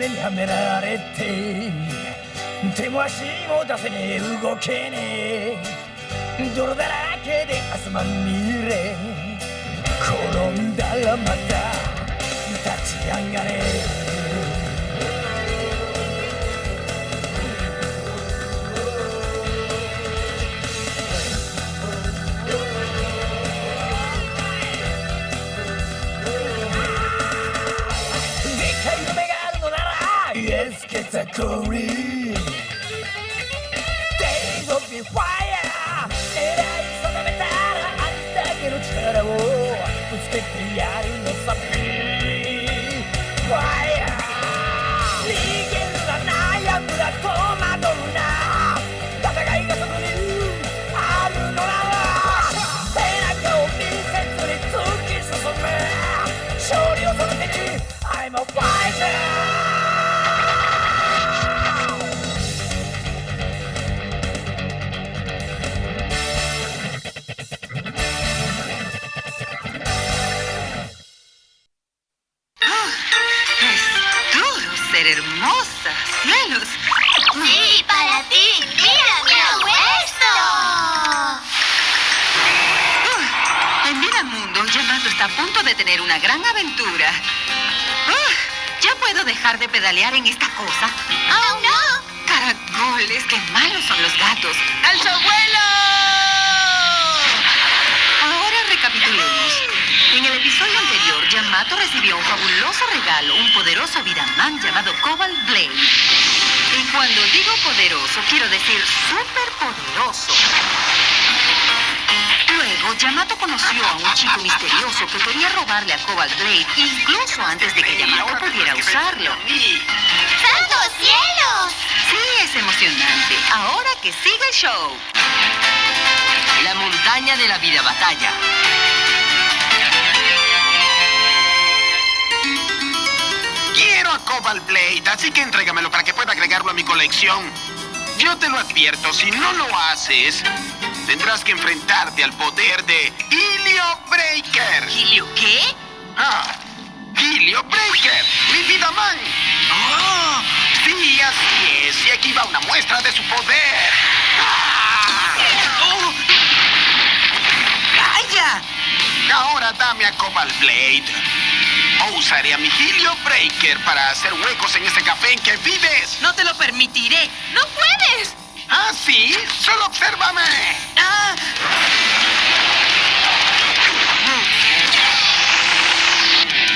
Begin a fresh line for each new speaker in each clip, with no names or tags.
がんじがらめにはめられて手も足も出せねえ動けねえ。泥だらけで汗まみれ。転んだらまた立ち上がれ。Days of the fire, era di sopravventare all'ista che non c'era, oh, the spettigliare
il nostro Why? Hermosa, cielos.
Sí, para ti. Mira, mira esto.
Ah, En Vida Mundo, Yamato está a punto de tener una gran aventura. Ah, ¿Ya puedo dejar de pedalear en esta cosa?
¡Oh, no!
Caracoles, qué malos son los gatos. ¡Al su abuelo! Ahora recapitulemos. En el episodio anterior, Yamato recibió un fabuloso regalo, un poderoso Vidaman llamado Cobalt Blade. Y cuando digo poderoso, quiero decir súper poderoso. Luego, Yamato conoció a un chico misterioso que quería robarle a Cobalt Blade, incluso antes de que Yamato pudiera usarlo.
¡Santos cielos!
Sí, es emocionante. Ahora que siga el show.
La montaña de la vida batalla.
Cobalt Blade, así que entrégamelo para que pueda agregarlo a mi colección. Yo te lo advierto, si no lo haces, tendrás que enfrentarte al poder de Helio Breaker.
¿Helio qué?
Ah, Helio Breaker, mi vida man. Oh, sí, así es. Y aquí va una muestra de su poder. Ah.
¡Oh! ¡Vaya!
Ahora dame a Cobalt Blade. O usaré a mi Helio Breaker para hacer huecos en ese café en que vives.
No te lo permitiré. ¡No puedes!
¿Ah, sí? Solo obsérvame.
¡Ah!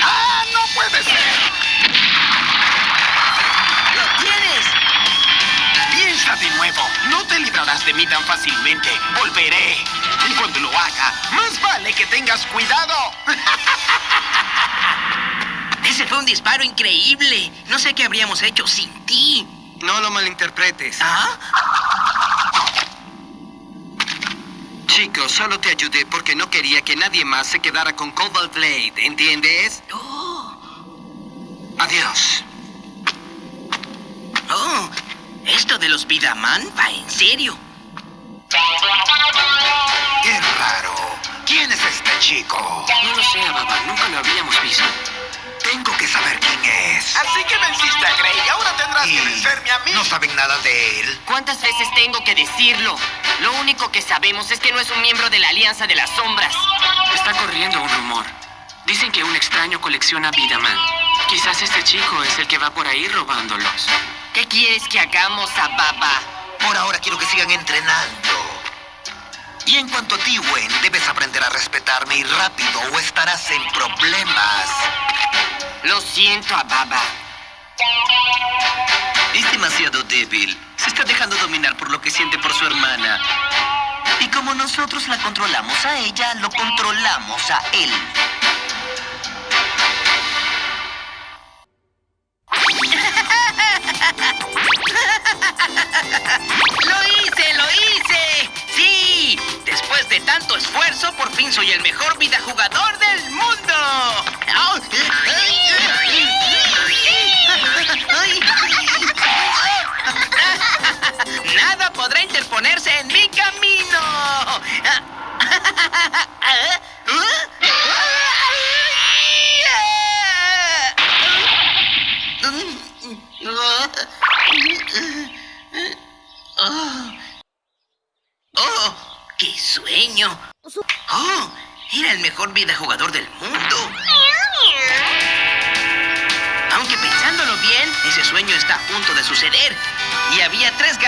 ¡Ah, no puede ser!
¡Lo tienes!
Piensa de nuevo. No te librarás de mí tan fácilmente. Volveré. Y cuando lo haga, más vale que tengas cuidado.
Ese fue un disparo increíble. No sé qué habríamos hecho sin ti.
No lo malinterpretes.
¿Ah?
Chico, solo te ayudé porque no quería que nadie más se quedara con Cobalt Blade, ¿entiendes?
Oh,
Adiós.
oh. Esto de los Vidaman va en serio.
¡Qué raro! ¿Quién es este chico?
No lo sé, Baba. Nunca lo habíamos visto.
Tengo que saber quién es.
Así que venciste a Grey y ahora tendrás
Y
que vencerme a mí.
no saben nada de él.
¿Cuántas veces tengo que decirlo? Lo único que sabemos es que no es un miembro de la Alianza de las Sombras.
Está corriendo un rumor. Dicen que un extraño colecciona Vidaman. Quizás este chico es el que va por ahí robándolos.
¿Qué quieres que hagamos a Baba?
Por ahora quiero que sigan entrenando. Y en cuanto a ti, Gwen, debes aprender a respetarme y rápido o estarás en problemas.
Lo siento a Baba.
Es demasiado débil. Se está dejando dominar por lo que siente por su hermana. Y como nosotros la controlamos a ella, lo controlamos a él.
¡Lo hice! ¡Lo hice! ¡Sí! Después de tanto esfuerzo, por fin soy el mejor videojugador del mundo.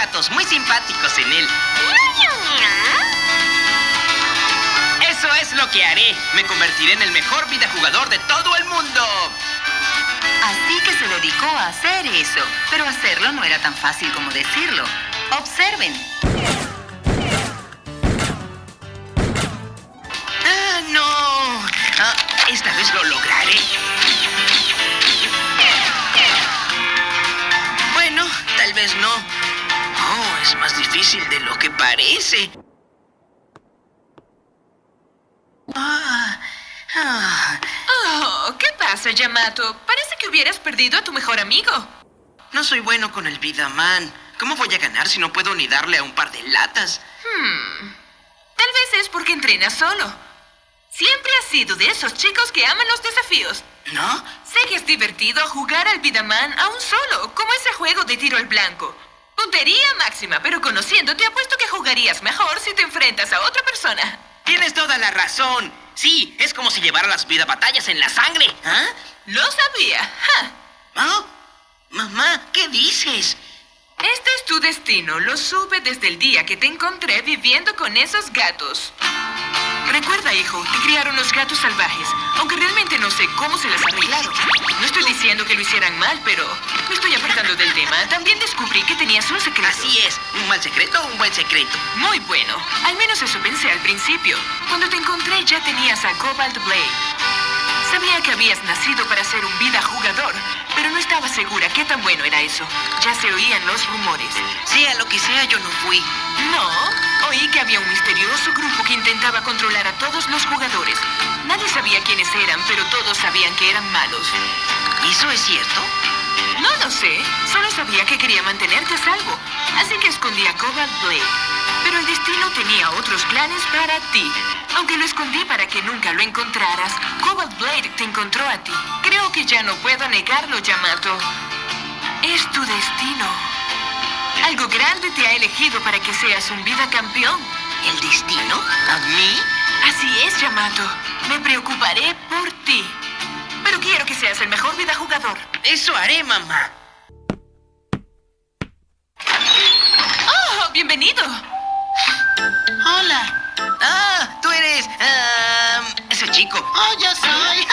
Gatos muy simpáticos en él. Eso es lo que haré. Me convertiré en el mejor vida jugador de todo el mundo.
Así que se dedicó a hacer eso. Pero hacerlo no era tan fácil como decirlo. Observen.
¡Ah, no! Ah, esta vez lo lograré. Difícil de lo que parece. Ah, ah.
Oh, ¿qué pasa, Yamato? Parece que hubieras perdido a tu mejor amigo.
No soy bueno con el Vidaman. ¿Cómo voy a ganar si no puedo ni darle a un par de latas?
Hmm. Tal vez es porque entrenas solo. Siempre has sido de esos chicos que aman los desafíos.
¿No?
Sé que es divertido jugar al Vidaman a un solo, como ese juego de tiro al blanco. Puntería máxima, pero conociéndote apuesto que jugarías mejor si te enfrentas a otra persona.
Tienes toda la razón. Sí, es como si llevara las vida batallas en la sangre. ¿Ah?
Lo sabía. ¡Ja!
¿Ah? Mamá, ¿qué dices?
Este es tu destino. Lo supe desde el día que te encontré viviendo con esos gatos. Recuerda, hijo, te criaron los gatos salvajes, aunque realmente no sé cómo se las arreglaron. No estoy diciendo que lo hicieran mal, pero me estoy apartando del tema. También descubrí que tenías un secreto.
Así es, un mal secreto o un buen secreto.
Muy bueno. Al menos eso pensé al principio. Cuando te encontré ya tenías a Cobalt Blade. Sabía que habías nacido para ser un vida jugador, pero no estaba segura qué tan bueno era eso. Ya se oían los rumores.
Sea lo que sea, yo no fui.
No, oí que había un misterioso grupo que intentaba controlar a todos los jugadores. Nadie sabía quiénes eran, pero todos sabían que eran malos.
¿Eso es cierto?
No lo sé, solo sabía que quería mantenerte a salvo, así que escondí a Cobalt Blade. Pero el destino tenía otros planes para ti. Aunque lo escondí para que nunca lo encontraras, Cobalt Blade te encontró a ti. Creo que ya no puedo negarlo, Yamato. Es tu destino. Algo grande te ha elegido para que seas un vida campeón.
¿El destino? ¿A mí?
Así es, Yamato. Me preocuparé por ti. Pero quiero que seas el mejor vida jugador.
Eso haré, mamá.
¡Oh, bienvenido!
Chico.
¡Oh, ya soy!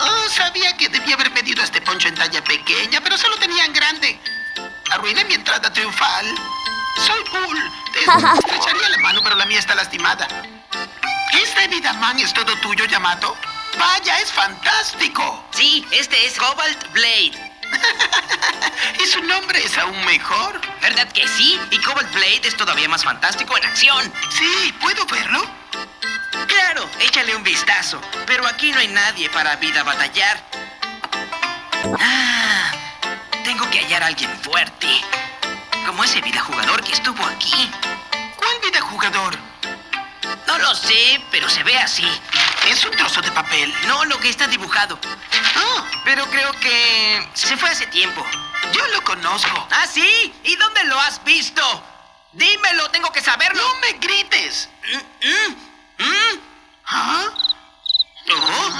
Oh, sabía que debía haber pedido este poncho en talla pequeña, pero solo tenían grande. Arruiné mi entrada triunfal. Soy Bull. Te estrecharía la mano, pero la mía está lastimada. ¿Este Vidaman es todo tuyo, Yamato? ¡Vaya, es fantástico!
Sí, este es Cobalt Blade.
y su nombre es aún mejor.
¿Verdad que sí? Y Cobalt Blade es todavía más fantástico en acción.
Sí, ¿puedo verlo?
Claro, échale un vistazo. Pero aquí no hay nadie para vida batallar. Ah, tengo que hallar a alguien fuerte. Como ese vida jugador que estuvo aquí.
¿Cuál vida jugador?
No lo sé, pero se ve así.
Es un trozo de papel.
No, lo que está dibujado.
Ah,
Pero creo que se fue hace tiempo.
yo lo conozco.
¿Ah, sí? ¿Y dónde lo has visto? Dímelo, tengo que saberlo.
¡No me grites!
Mm, mm, mm.
¿Ah?
Oh.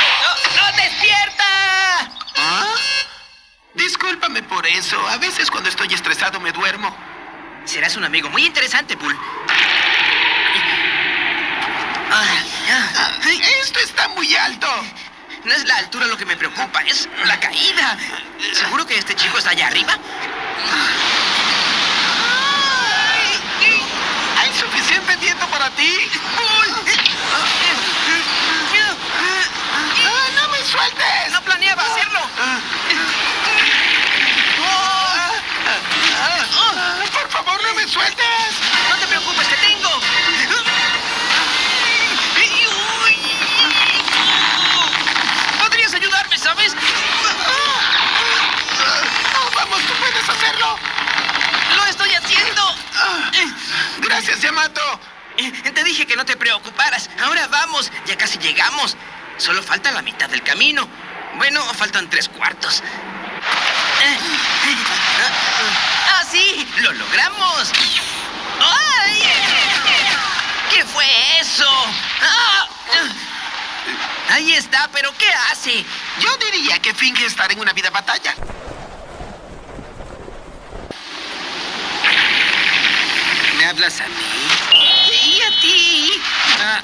¡No, no, despierta!
¿Ah? Discúlpame por eso. A veces cuando estoy estresado me duermo.
Serás un amigo muy interesante, Bull. Ah, ah.
Ah, Esto está muy alto.
No es la altura lo que me preocupa, es la caída. ¿Seguro que este chico está allá arriba?
¿Hay suficiente ti? ¡Ah, ¡No me sueltes!
No planeaba hacerlo.
¡Por favor, no me sueltes!
No te preocupes, te tengo. Podrías ayudarme, ¿sabes?
¡Oh, vamos, tú puedes hacerlo!
Lo estoy haciendo.
Gracias, Yamato.
Te dije que no te preocuparas. Ahora vamos, ya casi llegamos. Solo falta la mitad del camino. Bueno, faltan tres cuartos. ¡Ah, sí! ¡Lo logramos! ¡Ay! ¿Qué fue eso? ¡Ah! Ahí está, pero ¿qué hace?
Yo diría que finge estar en una vida batalla.
Hablas a mí? ¿Y a ti?
Ah,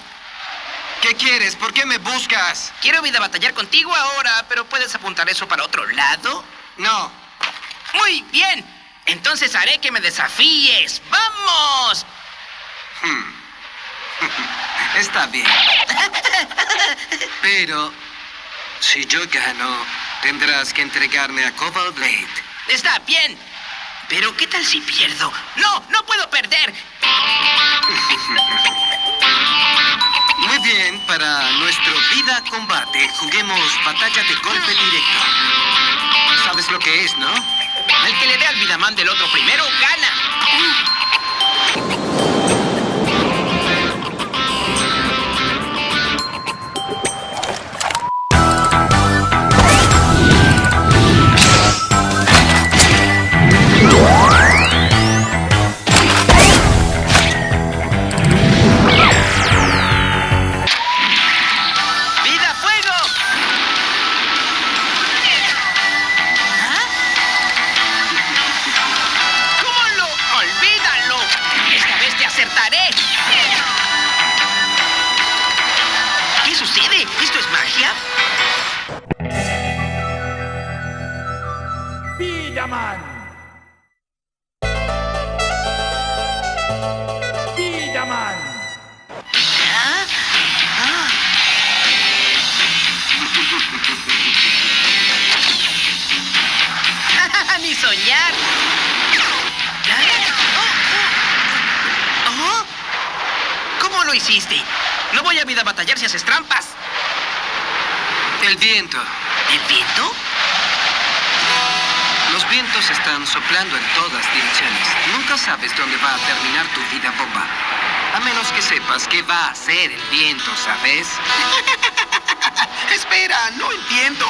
¿Qué quieres? ¿Por qué me buscas?
Quiero vida batallar contigo ahora, pero ¿puedes apuntar eso para otro lado?
No.
Muy bien. Entonces haré que me desafíes. ¡Vamos!
Está bien. Pero si yo gano, tendrás que entregarme a Cobalt Blade.
Está bien. Pero ¿qué tal si pierdo? ¡No! ¡No puedo perder!
Muy bien, para nuestro vida combate, juguemos batalla de golpe directo. ¿Sabes lo que es, no?
El que le dé al Vidaman del otro primero gana. Lo hiciste? No voy a vida batallar si haces trampas.
El viento.
¿El viento?
Los vientos están soplando en todas direcciones. Nunca sabes dónde va a terminar tu vida bomba. A menos que sepas qué va a hacer el viento, ¿sabes?
Espera, no entiendo.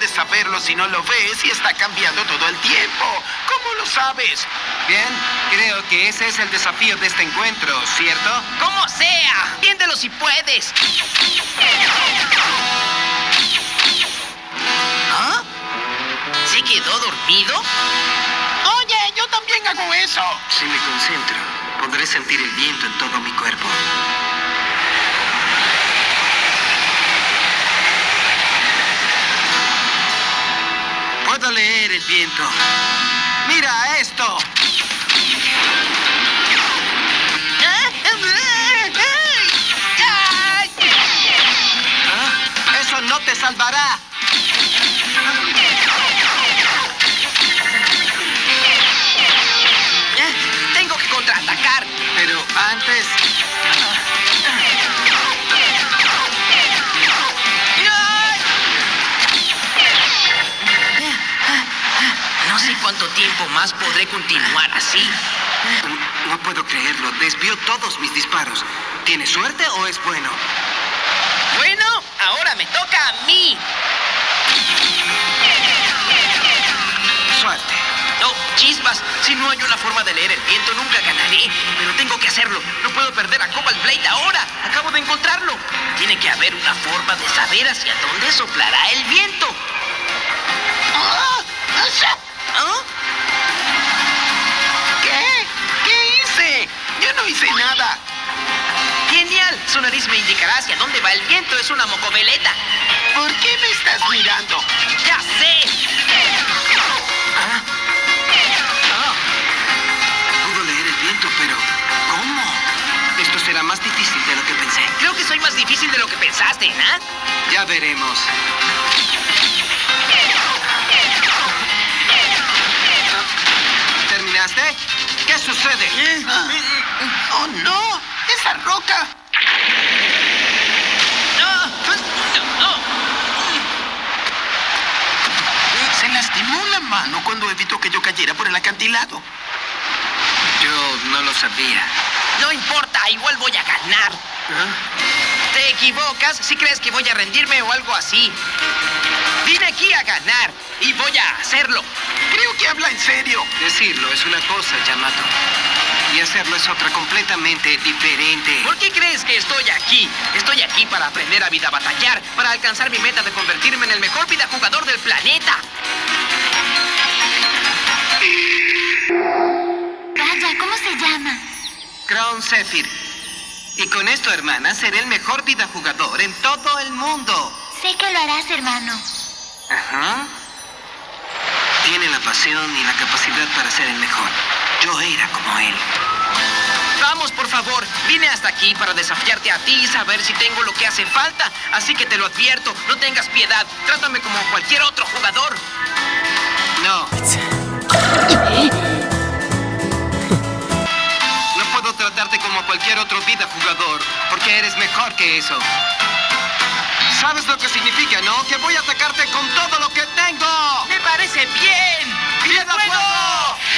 ¿Cómo puedes saberlo si no lo ves y está cambiando todo el tiempo? ¿Cómo lo sabes?
Bien, creo que ese es el desafío de este encuentro, ¿cierto?
¡Como sea! Entiéndelo si puedes. ¿Ah? ¿Se quedó dormido?
Oye, yo también hago eso.
Si me concentro, podré sentir el viento en todo mi cuerpo. Leer el viento. ¡Mira esto! ¿Ah? ¡Eso no te salvará!
Eh, Tengo que contraatacar.
Pero antes...
cuánto tiempo más podré continuar así.
No puedo creerlo. Desvió todos mis disparos. ¿Tiene suerte o es bueno?
Bueno, ahora me toca a mí.
Suerte.
No, chispas. Si no hay una forma de leer el viento, nunca ganaré. Pero tengo que hacerlo. No puedo perder a Cobalt Blade ahora. Acabo de encontrarlo. Tiene que haber una forma de saber hacia dónde soplará el viento.
¡Ah!
¿Ah?
¿Qué? ¿Qué hice? Yo no hice nada.
Genial. Su nariz me indicará hacia dónde va el viento. Es una mocoveleta.
¿Por qué me estás mirando?
¡Ya sé!
Ah. Pudo leer el viento, pero ¿cómo? Esto será más difícil de lo que pensé.
Creo que soy más difícil de lo que pensaste, ¿ah?
Ya veremos. ¿Qué sucede?
¡Oh, no! ¡Esa roca! Se lastimó la mano cuando evitó que yo cayera por el acantilado.
Yo no lo sabía.
No importa, igual voy a ganar. Te equivocas si crees que voy a rendirme o algo así. Vine aquí a ganar y voy a hacerlo.
Creo que habla en serio.
Decirlo es una cosa, Yamato. Y hacerlo es otra completamente diferente.
¿Por qué crees que estoy aquí? Estoy aquí para aprender a vida batallar, para alcanzar mi meta de convertirme en el mejor vida jugador del planeta.
Vaya, ¿cómo se llama?
Crown Zephyr. Y con esto, hermana, seré el mejor vida jugador en todo el mundo.
Sé que lo harás, hermano.
Ajá. Tiene la pasión y la capacidad para ser el mejor. Yo era como él.
Vamos, por favor. Vine hasta aquí para desafiarte a ti y saber si tengo lo que hace falta. Así que te lo advierto, no tengas piedad. Trátame como cualquier otro jugador.
No. No puedo tratarte como cualquier otro vida jugador, porque eres mejor que eso. ¿Sabes lo que significa, no? Que voy a atacarte con todo lo que tengo.
¡Me parece bien!
¡Piedra
fuego!
fuego!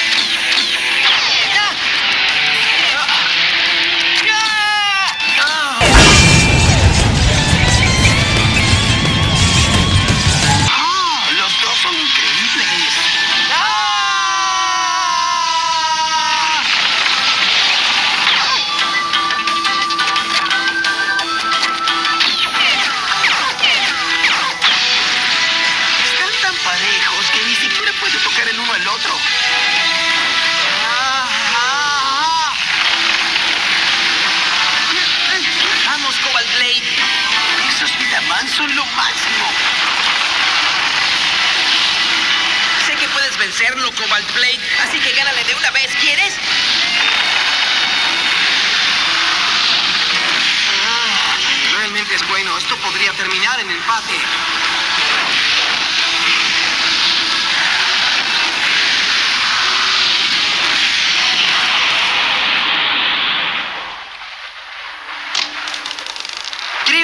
Lo máximo.
Sé que puedes vencerlo, Cobalt Blade, así que gánale de una vez, ¿quieres?
Realmente es bueno. Esto podría terminar en empate.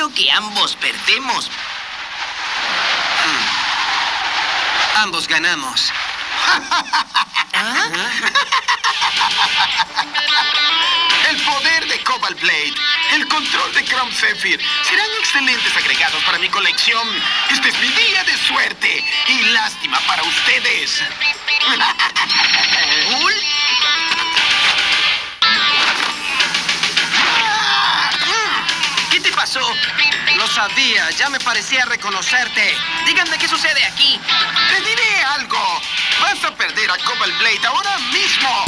Creo que ambos perdemos.
Ambos ganamos.
El poder de Cobalt Blade, el control de Chrome Zephyr serán excelentes agregados para mi colección. Este es mi día de suerte y lástima para ustedes.
¿Bull? ¿Qué te pasó?
Sabía. Ya me parecía reconocerte.
Díganme qué sucede aquí.
Te diré algo. Vas a perder a Cobalt Blade ahora mismo.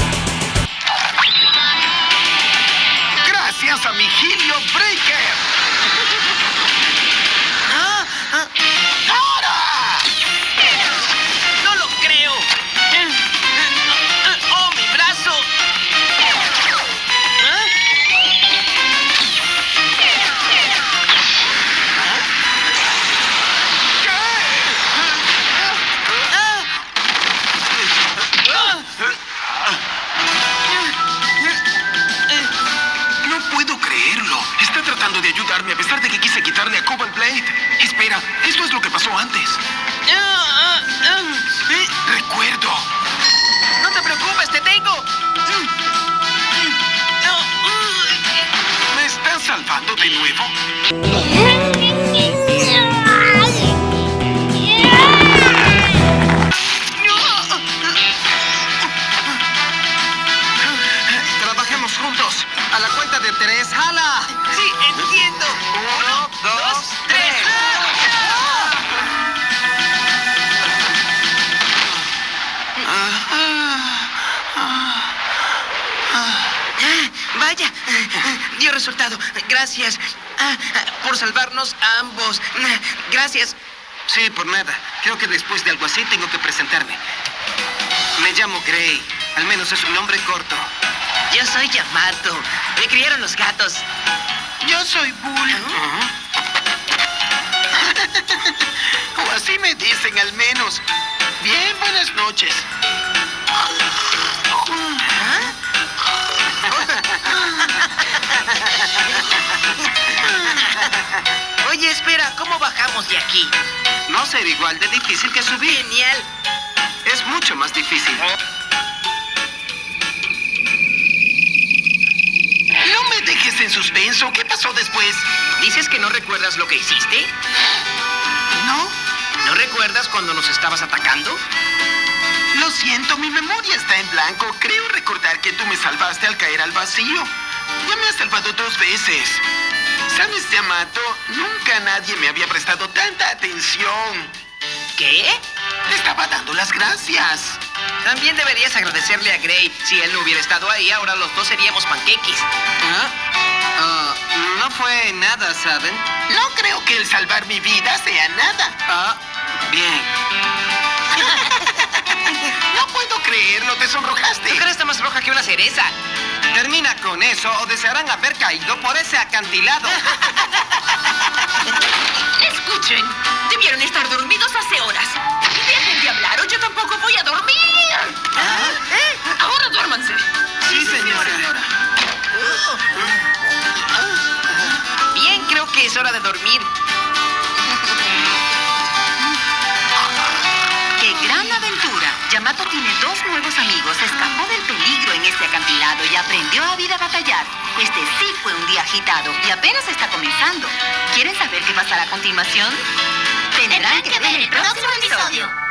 Gracias a mi Helio Breaker.
¿Ah? ¿Ah? Por salvarnos a ambos. Ah, Gracias.
Sí, por nada. Creo que después de algo así tengo que presentarme. Me llamo Gray. Al menos es un nombre corto.
Yo soy Yamato. Me criaron los gatos.
Yo soy Bull. o así me dicen al menos. Bien, buenas noches.
Oye, espera, ¿cómo bajamos de aquí?
No ser igual de difícil que subir.
Genial.
Es mucho más difícil.
No me dejes en suspenso. ¿Qué pasó después?
¿Dices que no recuerdas lo que hiciste?
¿No?
¿No recuerdas cuando nos estabas atacando?
Lo siento, mi memoria está en blanco. Creo recordar que tú me salvaste al caer al vacío. Ya me has salvado dos veces. ¿Sabes, Yamato? Nunca nadie me había prestado tanta atención.
¿Qué?
Te estaba dando las gracias.
También deberías agradecerle a Gray. Si él no hubiera estado ahí, ahora los dos seríamos panqueques.
¿Ah? Ah, no fue nada, ¿saben?
No creo que el salvar mi vida sea nada.
Ah, bien.
No puedo creerlo, te sonrojaste.
Tu cara está más roja que una cereza.
Termina con eso o desearán haber caído por ese acantilado.
Escuchen, debieron estar dormidos hace horas. Dejen de hablar o yo tampoco voy a dormir. ¿Eh? Ahora duérmanse.
Sí, señora.
Bien, creo que es hora de dormir.
Yamato tiene dos nuevos amigos, escapó del peligro en este acantilado y aprendió a vida batallar. Este sí fue un día agitado y apenas está comenzando. ¿Quieren saber qué pasará a continuación? Tendrán que ver el próximo episodio.「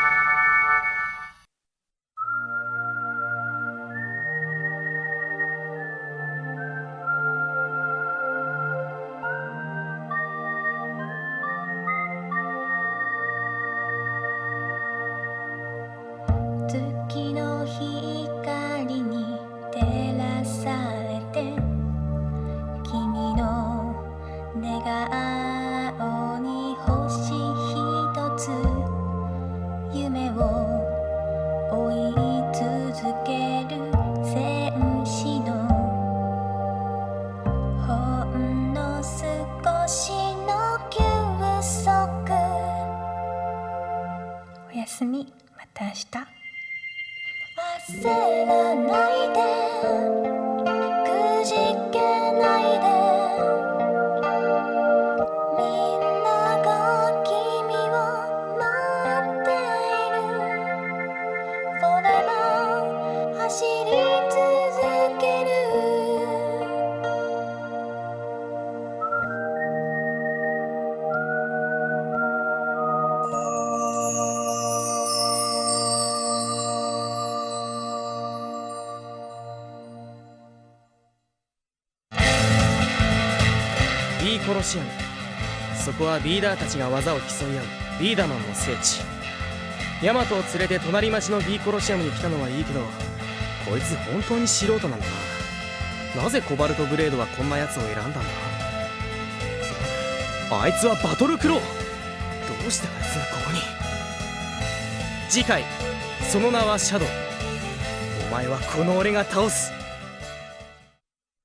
내가
ビーコロシアムそこはビーダーたちが技を競い合う。ビーダマンの聖地。ヤマトを連れて隣町のビーコロシアムに来たのはいいけどこいつ本当に素人なんだな。なぜコバルトブレードはこんなやつを選んだんだ？あいつはバトルクロー。どうしてあいつがここに？次回その名はシャドウ。お前はこの俺が倒す。